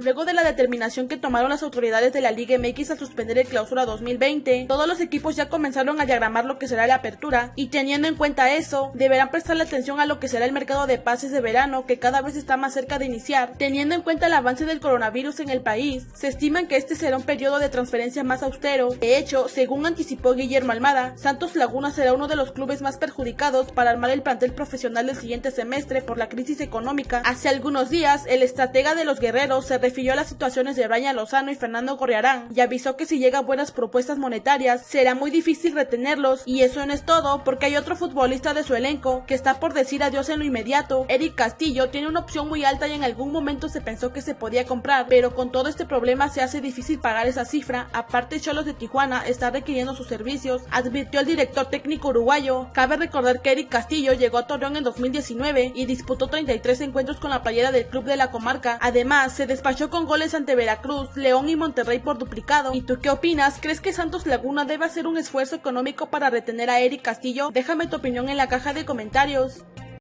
luego de la determinación que tomaron las autoridades de la Liga MX al suspender el clausura 2020. Todos los equipos ya comenzaron a diagramar lo que será la apertura y teniendo en cuenta eso, deberán prestarle atención a lo que será el mercado de pases de verano que cada vez está más cerca de iniciar. Teniendo en cuenta el avance del coronavirus en el país, se estima que este será un periodo de transferencia más austero. De hecho, según anticipó Guillermo Almada, Santos Laguna será uno de los clubes más perjudicados para armar el plantel profesional del siguiente semestre por la crisis económica. Hace algunos días, el estratega de los guerreros se refirió a las situaciones de Brian Lozano y Fernando Gorriarán y avisó que si llegan buenas propuestas monetarias, será muy difícil retenerlos. Y eso no es todo, porque hay otro futbolista de su elenco que está por decir adiós en lo inmediato. Eric Castillo tiene una opción muy alta y en algún momento se pensó que se podía comprar, pero con todo este problema se hace difícil pagar esa cifra. Aparte, Cholos de Tijuana está requiriendo sus servicios, advirtió el director técnico uruguayo. Cabe recordar que Eric Castillo llegó a Torreón en 2019 y disputó 33 encuentros con la playera del club de la comarca. Además, se despachó con goles ante Veracruz, León y Monterrey por duplicado. ¿Y tú qué opinas? ¿Crees que Santos Laguna debe hacer un esfuerzo económico para retener a Eric Castillo? Déjame tu opinión en la caja de comentarios.